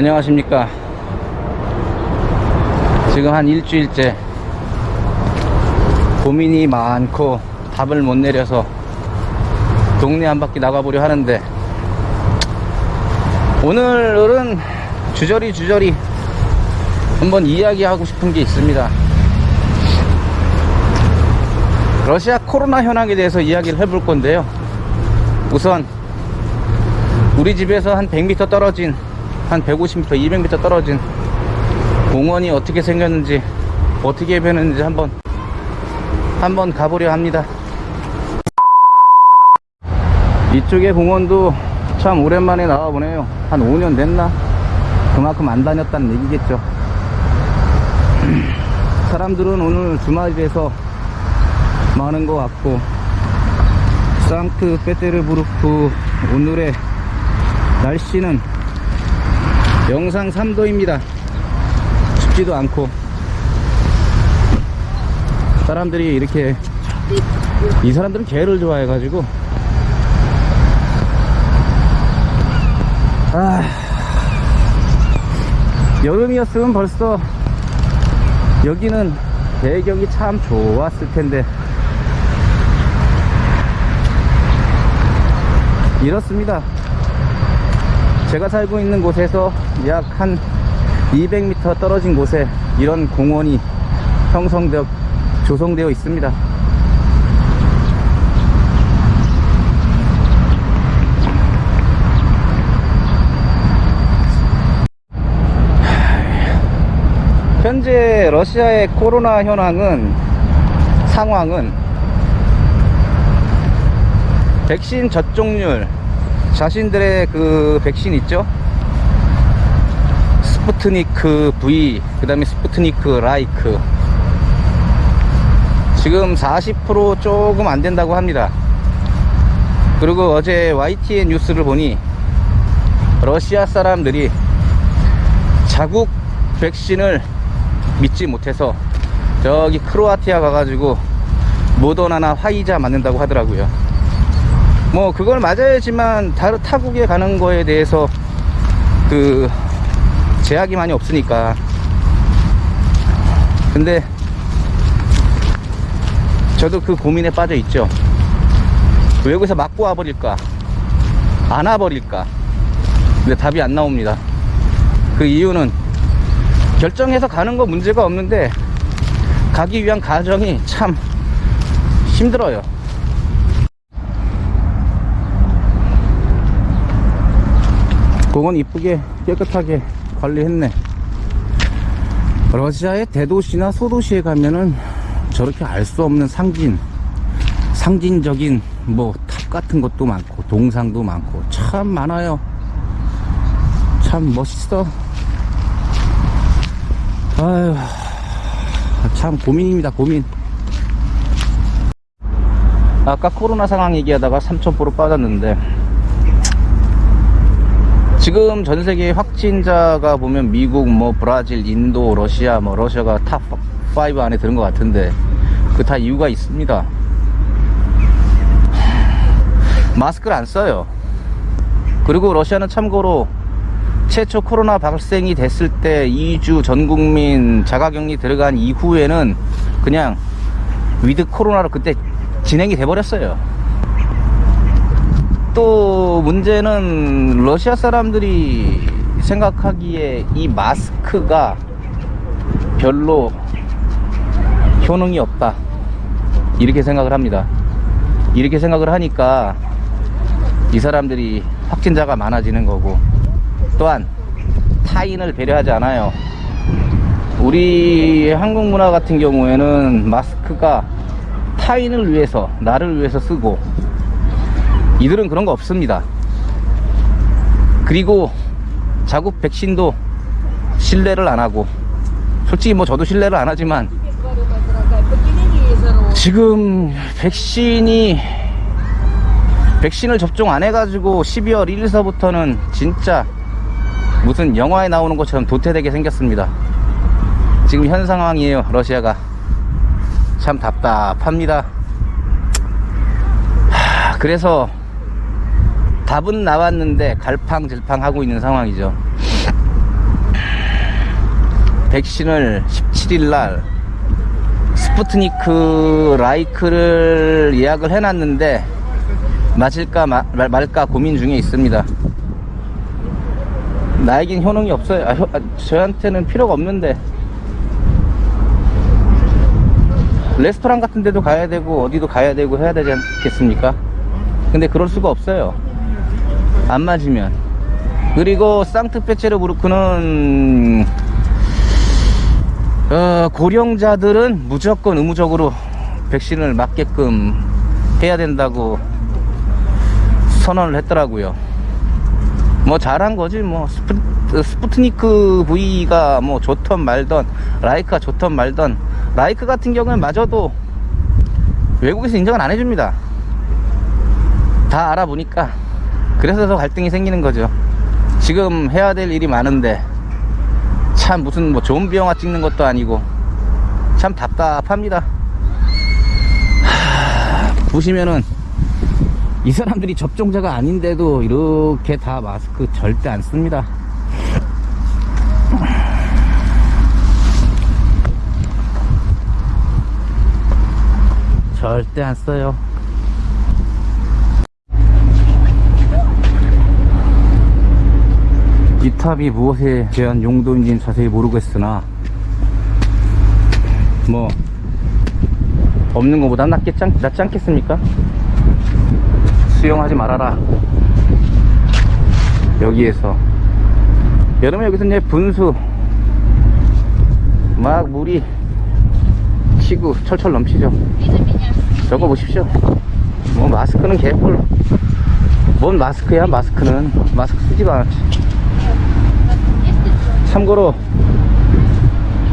안녕하십니까? 지금 한 일주일째 고민이 많고 답을 못 내려서 동네 한 바퀴 나가보려 하는데 오늘은 주저리 주저리 한번 이야기하고 싶은 게 있습니다. 러시아 코로나 현황에 대해서 이야기를 해볼 건데요. 우선 우리 집에서 한 100m 떨어진 한 150m, 200m 떨어진 공원이 어떻게 생겼는지 어떻게 변했는지 한번 한번 가보려 합니다. 이쪽의 공원도 참 오랜만에 나와보네요. 한 5년 됐나? 그만큼 안 다녔다는 얘기겠죠. 사람들은 오늘 주말이라서 많은 것 같고 상크페테르부르크 오늘의 날씨는 영상 3도입니다. 춥지도 않고. 사람들이 이렇게 이 사람들은 개를 좋아해 가지고. 아. 여름이었으면 벌써 여기는 배경이 참 좋았을 텐데. 이렇습니다 제가 살고 있는 곳에서 약 한 200m 떨어진 곳에 이런 공원이 형성되어 조성되어 있습니다. 현재 러시아의 코로나 현황은 상황은 백신 접종률 자신들의 그 백신 있죠? 스푸트니크 V 그 다음에 스푸트니크 라이트. 지금 40% 조금 안 된다고 합니다. 그리고 어제 YTN 뉴스를 보니 러시아 사람들이 자국 백신을 믿지 못해서 저기 크로아티아 가가지고 모더나나 화이자 맞는다고 하더라고요 뭐 그걸 맞아야지만 다른 타국에 가는 거에 대해서 그 제약이 많이 없으니까. 근데 저도 그 고민에 빠져 있죠. 외국에서 맞고 와버릴까? 안 와버릴까? 근데 답이 안 나옵니다. 그 이유는 결정해서 가는 거 문제가 없는데 가기 위한 과정이 참 힘들어요 공원 이쁘게 깨끗하게 관리했네. 러시아의 대도시나 소도시에 가면은 저렇게 알 수 없는 상징 상징적인 뭐 탑 같은 것도 많고 동상도 많고 참 많아요. 참 멋있어. 아유 참 고민입니다 고민. 아까 코로나 상황 얘기하다가 3,000% 빠졌는데 지금 전 세계 확진자가 보면 미국, 뭐 브라질, 인도, 러시아, 뭐 러시아가 top 5 안에 드는 것 같은데 그 다 이유가 있습니다. 마스크를 안 써요. 그리고 러시아는 참고로 최초 코로나 발생이 됐을 때 2주 전 국민 자가격리 들어간 이후에는 그냥 위드 코로나로 그때 진행이 돼 버렸어요. 또 문제는 러시아 사람들이 생각하기에 이 마스크가 별로 효능이 없다. 이렇게 생각을 합니다. 이렇게 생각을 하니까 이 사람들이 확진자가 많아지는 거고 또한 타인을 배려하지 않아요. 우리 한국 문화 같은 경우에는 마스크가 타인을 위해서 나를 위해서 쓰고 이들은 그런 거 없습니다. 그리고 자국 백신도 신뢰를 안 하고 솔직히 뭐 저도 신뢰를 안 하지만 지금 백신이 백신을 접종 안 해가지고 12월 1일서부터는 진짜 무슨 영화에 나오는 것처럼 도태되게 생겼습니다. 지금 현 상황이에요 러시아가. 참 답답합니다. 하, 그래서 답은 나왔는데 갈팡질팡 하고 있는 상황이죠 백신을 17일날 스푸트니크 라이크를 예약을 해놨는데 맞을까 마- 말- 말까 고민 중에 있습니다. 나에겐 효능이 없어요. 아, 효- 아, 저한테는 필요가 없는데 레스토랑 같은 데도 가야 되고 어디도 가야 되고 해야 되지 않겠습니까? 근데 그럴 수가 없어요. 안 맞으면. 그리고 상트페체르부르크는 어, 고령자들은 무조건 의무적으로 백신을 맞게끔 해야 된다고 선언을 했더라고요. 뭐 잘한 거지 뭐 스푸, 스푸트 니크 V가 뭐 좋던 말던 라이크가 좋던 말던 라이크 같은 경우는 마저도 외국에서 인정을 안 해줍니다. 다 알아보니까 그래서 더 갈등이 생기는 거죠. 지금 해야 될 일이 많은데 참 무슨 뭐 좀비 영화 찍는 것도 아니고 참 답답합니다. 하, 보시면은 이 사람들이 접종자가 아닌데도 이렇게 다 마스크 절대 안 씁니다. 절대 안 써요. 탑이 무엇에 대한 용도인지는 자세히 모르겠으나 뭐 없는 것보다 낫겠지, 않- 낫지 않겠습니까? 수영하지 말아라. 여기에서. 여름에 여기서 이제 분수 막 물이 치고 철철 넘치죠. 저거 보십시오. 뭐 마스크는 개뿔. 뭔 마스크야? 마스크는. 마스크 쓰지가 않지 참고로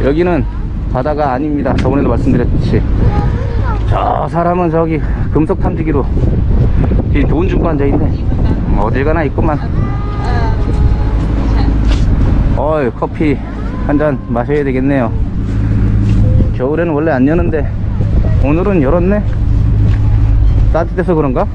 여기는 바다가 아닙니다. 저번에도 말씀드렸듯이. 저 사람은 저기 금속 탐지기로 뒤돈 주고 앉아있네. 어딜 가나 있구만. 어이 커피 한 잔 마셔야 되겠네요. 겨울에는 원래 안 여는데 오늘은 열었네? 따뜻해서 그런가?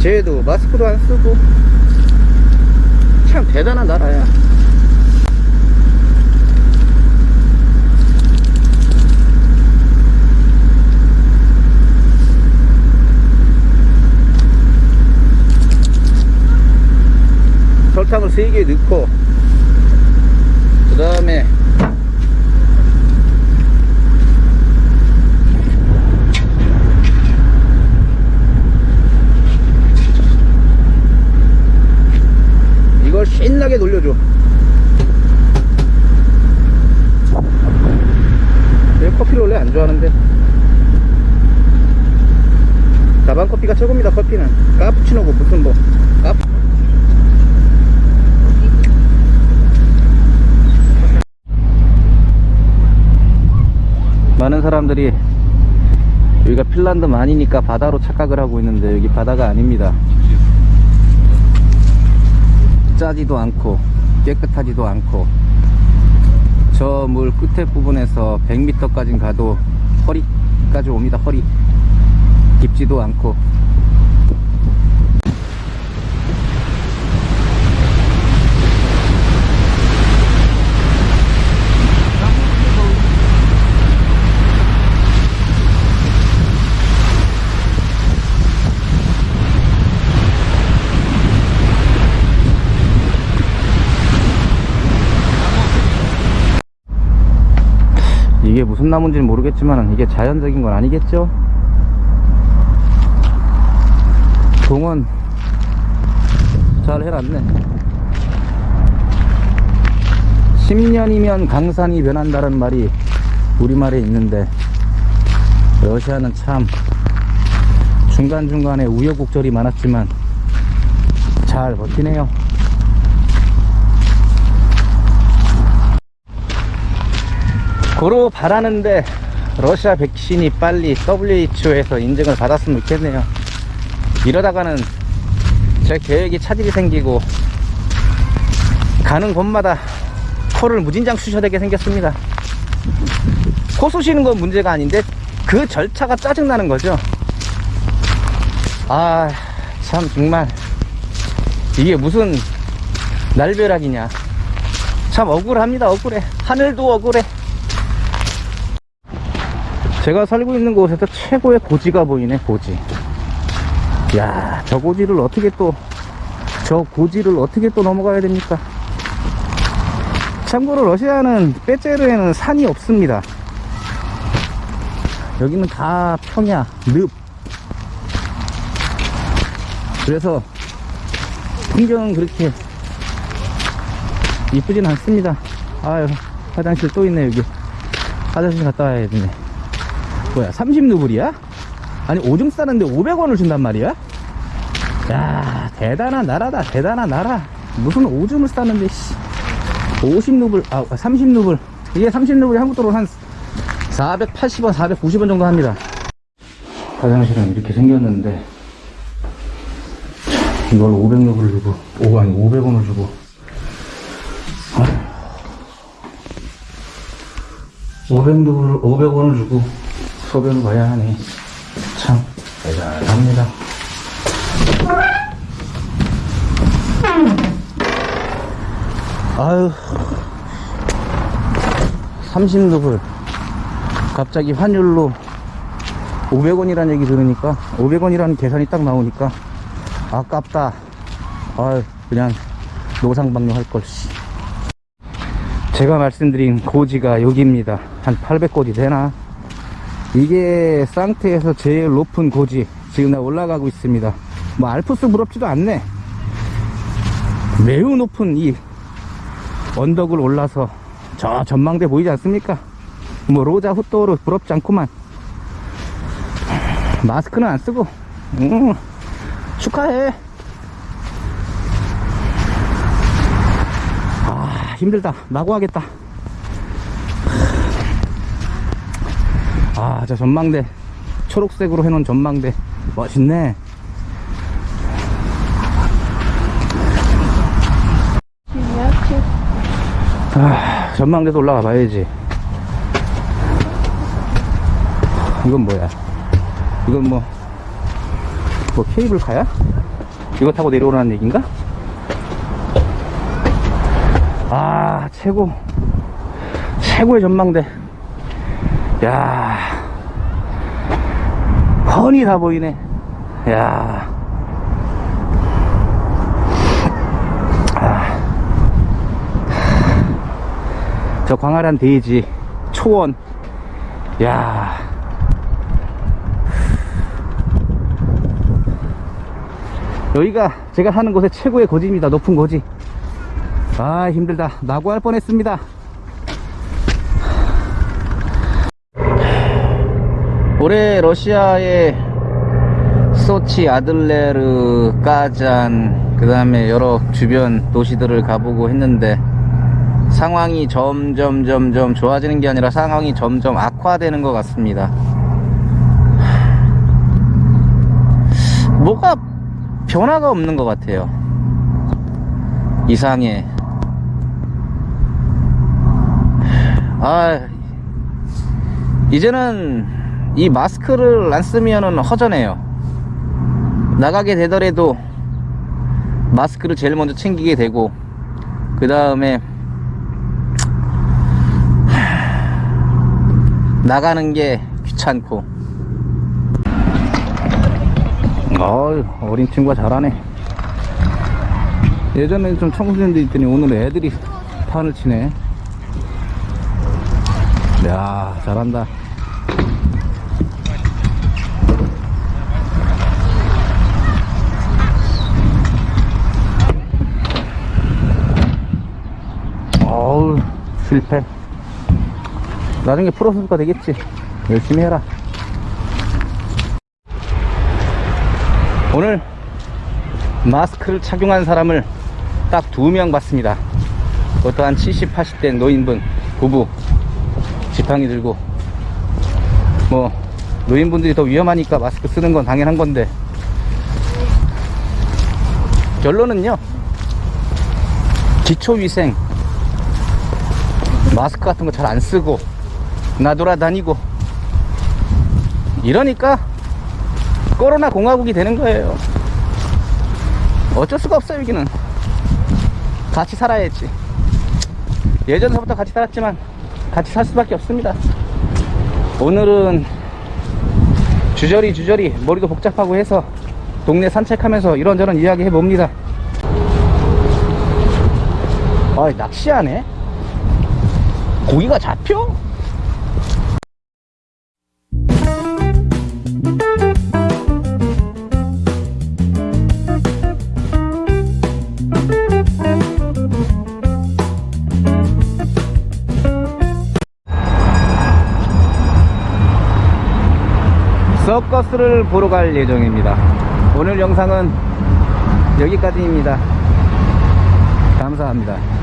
쟤도 마스크도 안 쓰고 참 대단한 나라야. 설탕을 3개 넣고 그 다음에 이걸 신나게 놀려줘. 내 커피를 원래 안 좋아하는데. 다방 커피가 최고입니다 커피는. 카푸치노고 무슨 뭐 카푸 많은 사람들이 여기가 핀란드 만이니까 바다로 착각을 하고 있는데 여기 바다가 아닙니다 짜지도 않고 깨끗하지도 않고 저 물 끝에 부분에서 100m까지 가도 허리까지 옵니다. 허리 깊지도 않고 이게 무슨 나무인지는 모르겠지만 이게 자연적인 건 아니겠죠? 동원 잘 해놨네 10년이면 강산이 변한다는 말이 우리말에 있는데 러시아는 참 중간중간에 우여곡절이 많았지만 잘 버티네요. 고로 바라는데 러시아 백신이 빨리 WHO에서 인증을 받았으면 좋겠네요. 이러다가는 제 계획이 차질이 생기고 가는 곳마다 코를 무진장 쑤셔야 되게 생겼습니다. 코 쑤시는 건 문제가 아닌데 그 절차가 짜증나는 거죠. 아, 참 정말 이게 무슨 날벼락이냐. 참 억울합니다. 억울해. 하늘도 억울해. 제가 살고 있는 곳에서 최고의 고지가 보이네, 고지. 야, 저 고지를 어떻게 또, 저 고지를 어떻게 또 넘어가야 됩니까? 참고로 러시아는 빼제르에는 산이 없습니다. 여기는 다 평야, 늪. 그래서 풍경은 그렇게 이쁘진 않습니다. 아유, 화장실 또 있네, 여기. 화장실 갔다 와야 되네. 뭐야, 30루블이야? 아니, 오줌 싸는데 500원을 준단 말이야? 야, 대단한 나라다, 대단한 나라. 무슨 오줌을 싸는데, 씨. 50루블, 아, 30루블. 이게 30루블이 한국 돈으로 한 480원, 490원 정도 합니다. 화장실은 이렇게 생겼는데, 이걸 500루블 주고, 오, 아니, 500원을 주고. 500루블, 500원을 주고 소변을 봐야 하네. 참, 대단합니다. 아유, 30루블. 갑자기 환율로 500원이라는 얘기 들으니까, 500원이라는 계산이 딱 나오니까, 아깝다. 아유, 그냥 노상방뇨 할 걸, 씨. 제가 말씀드린 고지가 여기입니다. 한 800고지 되나? 이게 상태에서 제일 높은 고지. 지금 나 올라가고 있습니다. 뭐 알프스 부럽지도 않네. 매우 높은 이 언덕을 올라서 저 전망대 보이지 않습니까? 뭐 로자 후토로 부럽지 않구만. 마스크는 안 쓰고, 음, 축하해. 아, 힘들다. 나고 하겠다. 아, 저 전망대. 초록색으로 해놓은 전망대. 멋있네. 아, 전망대도 올라가 봐야지. 이건 뭐야? 이건 뭐, 뭐 케이블카야? 이거 타고 내려오라는 얘기인가? 아, 최고. 최고의 전망대. 야 훤히 다 보이네. 야 아. 저 광활한 대지, 초원. 야 여기가 제가 사는 곳의 최고의 고지입니다. 높은 고지. 아, 힘들다. 낙오할 뻔했습니다. 올해 러시아의 소치, 아들레르, 까잔, 그 다음에 여러 주변 도시들을 가보고 했는데 상황이 점점 점점 좋아지는 게 아니라 상황이 점점 악화되는 것 같습니다. 뭐가 변화가 없는 것 같아요. 이상해. 아, 이제는 이 마스크를 안 쓰면은 허전해요. 나가게 되더라도 마스크를 제일 먼저 챙기게 되고, 그 다음에 나가는 게 귀찮고. 어이, 어린 친구가 잘하네. 예전에는 좀 청소년들 있더니 오늘 애들이 판을 치네. 야, 잘한다. 어우, 실패. 나중에 프로 선수가 되겠지. 열심히 해라. 오늘 마스크를 착용한 사람을 딱 두 명 봤습니다. 그것도 한 70, 80대 노인분, 부부, 지팡이 들고. 뭐, 노인분들이 더 위험하니까 마스크 쓰는 건 당연한 건데. 결론은요, 기초위생, 마스크 같은 거 잘 안 쓰고, 나 돌아다니고, 이러니까 코로나 공화국이 되는 거예요. 어쩔 수가 없어요, 여기는. 같이 살아야지. 예전서부터 같이 살았지만, 같이 살 수밖에 없습니다. 오늘은 주저리 주저리 머리도 복잡하고 해서 동네 산책하면서 이런저런 이야기 해봅니다. 아, 낚시하네? 고기가 잡혀? 서커스를 보러 갈 예정입니다. 오늘 영상은 여기까지입니다. 감사합니다.